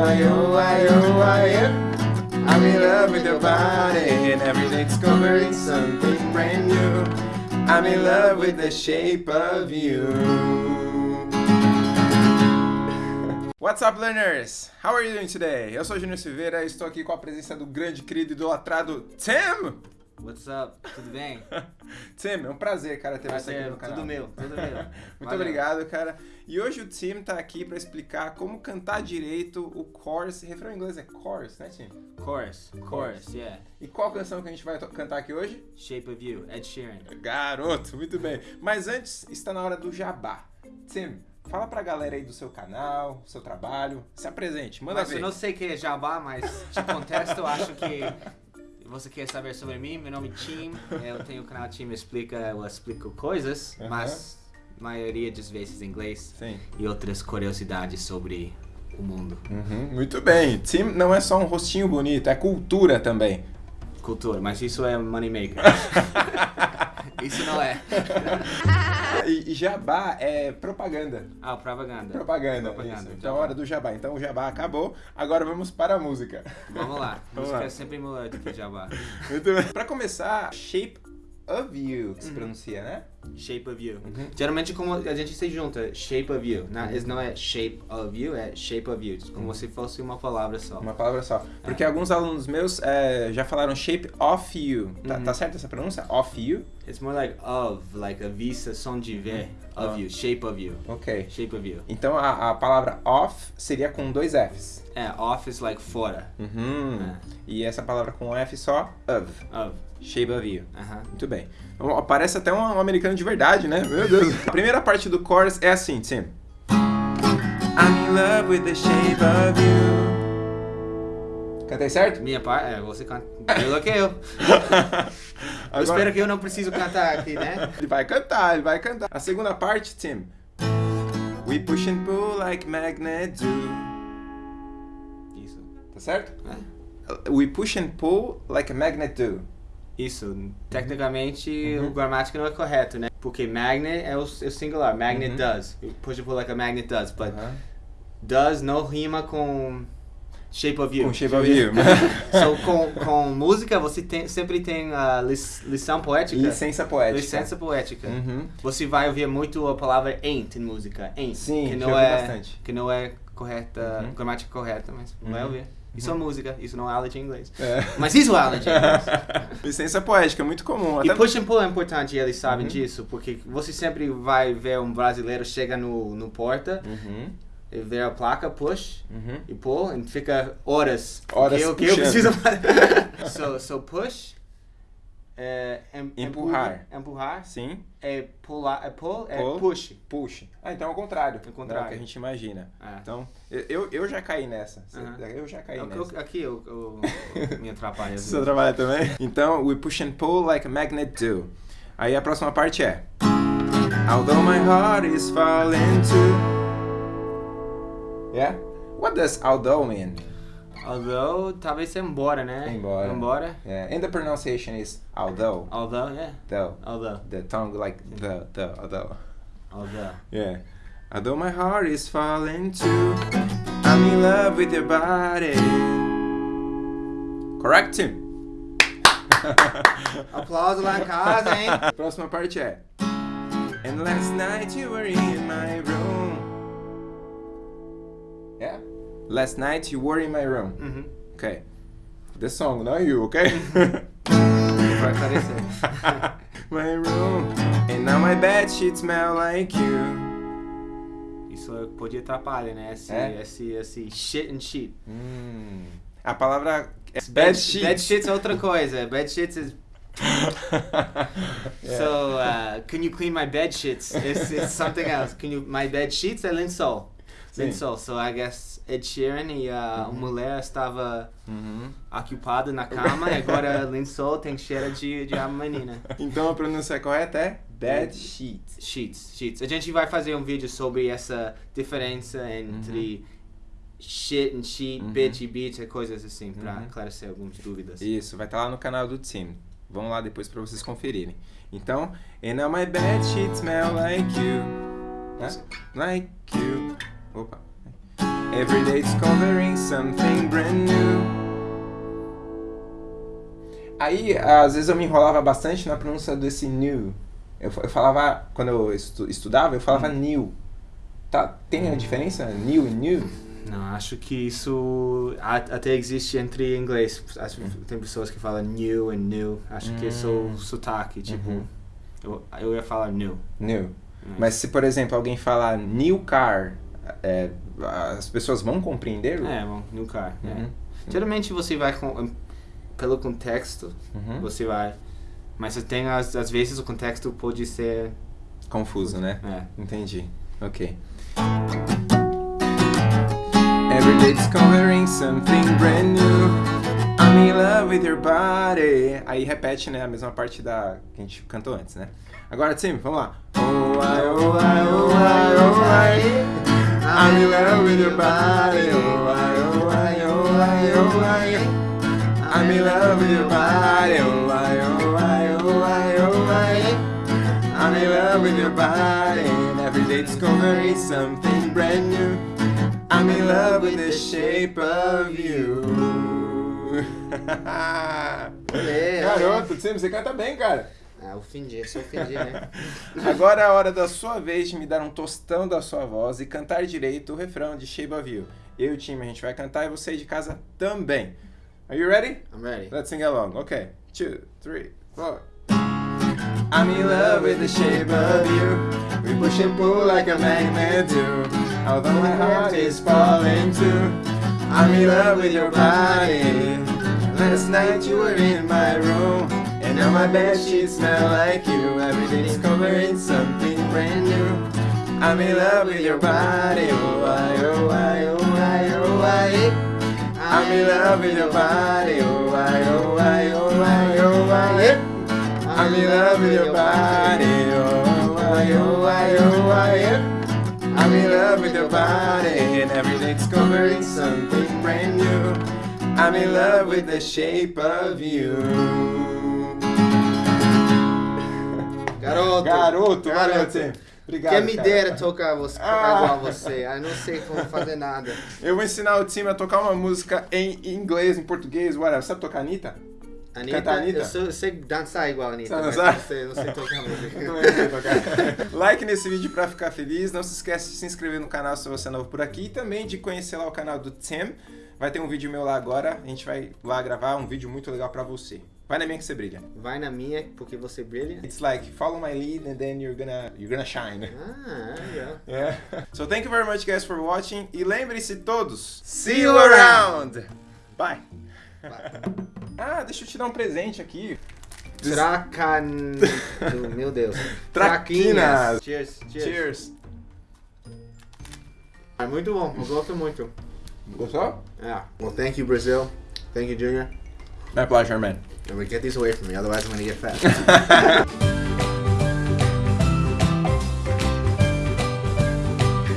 I, oh, I, oh, I am. I'm in love with your body, and every day discovering something brand new. I'm in love with the shape of you. What's up, learners? How are you doing today? Eu sou Júnior Silveira e estou aqui com a presença do grande, querido, idolatrado Tim! What's up? Tudo bem? Tim, é um prazer, cara, ter você aqui no canal. Tudo meu, tudo meu. Muito Valeu. obrigado, cara. E hoje o Tim tá aqui pra explicar como cantar direito o chorus. Refrão em inglês é chorus, né, Tim? Chorus, chorus, yeah. E qual canção que a gente vai cantar aqui hoje? Shape of You, Ed Sheeran. Garoto, muito bem. Mas antes, está na hora do jabá. Tim, fala pra galera aí do seu canal, do seu trabalho. Se apresente, manda Mas ver. eu não sei o que é jabá, mas te contesto, eu acho que você quer saber sobre mim, meu nome é Tim, eu tenho o canal Tim Explica, eu explico coisas, Aham. mas maioria das vezes em inglês Sim. e outras curiosidades sobre o mundo. Uhum, muito bem. Tim não é só um rostinho bonito, é cultura também. Cultura, mas isso é moneymaker. isso não é. E, e jabá é propaganda. Ah, propaganda. Propaganda. Propaganda, isso. jabá. Então, hora do jabá. Então, o jabá acabou. Agora vamos para a música. Vamos lá, Vamos música lá. é sempre que jabá. Muito bem. Pra começar, Shape of You, que se Uhum. pronuncia, né? Shape of You. Uhum. Geralmente como a gente se junta, shape of you. Não, isso não é shape of you, é shape of you. Como se fosse uma palavra só. Uma palavra só. Porque alguns alunos meus é, já falaram Shape of You. Tá, Uhum. tá certo essa pronúncia? Of You? It's more like of, like a vista, som de ver, of Ah. you, shape of you. Ok. Shape of you. Então, a, a palavra off seria com dois Fs. É, off is like fora. Uhum. É. E essa palavra com F só, of. Of. Shape of You. Aham. Muito bem. Então, Parece até um, um americano de verdade, né? Meu Deus. A primeira parte do chorus é assim, Tim. I'm in love with the shape of you. Cantei certo? Minha parte, é, você canta melhor que eu. Eu Agora- espero que eu não preciso cantar aqui, né? Ele vai cantar, ele vai cantar. A segunda parte, Tim. We push and pull like magnet do. Isso. Tá certo? É. We push and pull like a magnet do. Isso, tecnicamente Uhum. o gramática não é correto, né? Porque magnet é o, é o singular, magnet Uhum. does. Push pull like a magnet does, but Aham. does não rima com shape of you. Com shape of you. so, com, com música você tem, sempre tem a lição poética. Licença poética. Licença poética. Uhum. Você vai ouvir muito a palavra ain't em música. Ain't. Sim, que não é bastante. Que não é correta, Uhum. gramática correta, mas vai Uhum. ouvir. Isso é música, isso não é aula de inglês. É. Mas isso é aula de inglês. Licença poética, muito comum. E Até... push and pull é importante, e eles sabem Uhum. disso, porque você sempre vai ver um brasileiro chega no, no porta Uhum, e vê a placa push uhum. e pull e fica horas. Horas que, eu- que eu preciso so, so push é em- Empurrar. empurra- empurrar Sim, é pular, é pull, é Pull. push. push. Ah, então é o contrário. É o contrário. É o que a gente imagina. É. Então, eu- eu, já caí nessa. Eu já caí Eu- nessa. eu- aqui eu, eu, me atrapalho. Você trabalha também? Então, we push and pull like a magnet do. Aí a próxima parte é Although my heart is falling too. Yeah? What does although mean? Although, talvez seja um embora, né? Embora. Embora. Um yeah. And the pronunciation is although. Although, yeah. Though. Although. The tongue like the, the, although. Although. Yeah. Although my heart is falling too, I'm in love with your body. Correct, Tim? Aplauso lá em casa, hein? Próxima parte é And last night you were in my room. Last night you were in my room. Uhum. Okay. The song, not you, okay? Vai aparecer. my room. And now my bed sheets smell like you. Isso podia atrapalhar, né? Esse, É? esse, esse shit and shit. Hum. A palavra é bed sheets. Bad shits é outra coisa. Bad shits is... Yeah. So, uh, can you clean my bed sheets? It's, it's something else. Can you... My bed sheets é lençol. Sim. Lençol. So, I guess Ed Sheeran e a mulher estava Uhum. ocupada na cama e agora lençol tem cheiro de, de a menina. Então a pronúncia correta é bed sheets. Sheets, sheets. A gente vai fazer um vídeo sobre essa diferença entre shit and sheet, Uhum. bitch e bitch, coisas assim, pra Uhum. esclarecer algumas dúvidas. Isso, vai estar lá no canal do Tim. Vão lá depois pra vocês conferirem. Então, and now my bed sheets smell like you. Like you. Opa. Every day discovering something brand new. Aí, às vezes eu me enrolava bastante na pronúncia desse new. Eu, eu falava, quando eu estu- estudava, eu falava new. Tá, tem a diferença? New e new? Não, acho que isso até existe entre inglês. Acho que Tem pessoas que falam new e new. Acho que isso é o sotaque, tipo. Uhum. Eu, eu ia falar new. New. Mas se, por exemplo, alguém falar new car, é, as pessoas vão compreender? É, new car. é. Uhum. Geralmente você vai com, pelo contexto, Uhum. você vai. Mas tem às, às vezes o contexto pode ser. Confuso, né? É. Entendi. Ok. Every day discovering something brand new. I'm in love with your body. Aí repete, né, a mesma parte da que a gente cantou antes, né? Agora, Tim, vamos lá. Oh, I, oh, I, oh, I, oh, I. I'm in love with your body. Oh, I, oh, I, oh, I, oh, I. I'm in love with your body. Oh, I, oh, I, oh, I, oh, I. I'm in love with your body. And every day discovering something brand new. I'm in love with the shape of you. Garoto, você canta bem, cara. Ah, ofendi, só ofendi, né? Agora é a hora da sua vez de me dar um tostão da sua voz e cantar direito o refrão de Shape of You. Eu e o time, a gente vai cantar e você de casa também. Are you ready? I'm ready. Let's sing along. Okay. Two, three, four. I'm in love with the shape of you. We push and pull like a magnet do. Although my heart is falling too. I'm in love with your body. Last night you were in my room. Now my bed sheets smell like you. Every day discovering something brand new. I'm in love with your body. Oh, I, oh, I, oh, I, oh, I. I'm in love with your body, oh I, oh I, oh I, oh I I'm in love with your body, oh, oh I, oh I, oh I. I'm in love with your body, and every day discovering something brand new. I'm in love with the shape of you. Garoto! Garoto, Garoto. Obrigado. Quem me cara. dera tocar você, Ah. igual você. Eu não sei como fazer nada. Eu vou ensinar o time a tocar uma música em inglês, em português, whatever. Sabe tocar Anitta? Anitta, Canta Anitta? Eu, sou- eu sei dançar igual a Anitta, Sabe dançar? não sei, não sei tocar música. Eu também sei tocar. like nesse vídeo pra ficar feliz. Não se esquece de se inscrever no canal se você é novo por aqui. E também de conhecer lá o canal do Tim. Vai ter um vídeo meu lá agora. A gente vai lá gravar um vídeo muito legal pra você. Vai na minha que você brilha. Vai na minha, porque você brilha. It's like follow my lead and then you're gonna you're gonna shine. Ah, legal. Yeah. So thank you very much guys for watching e lembre-se todos. See you around. Bye. Ah, deixa eu te dar um presente aqui. Tracan... Meu Deus. Traquinas. Cheers, cheers. Cheers. É muito bom, eu gosto muito. Gostou? Yeah. Well, thank you, Brazil. Thank you, Junior. My pleasure, man. We get these away from me, otherwise I'm gonna get fat.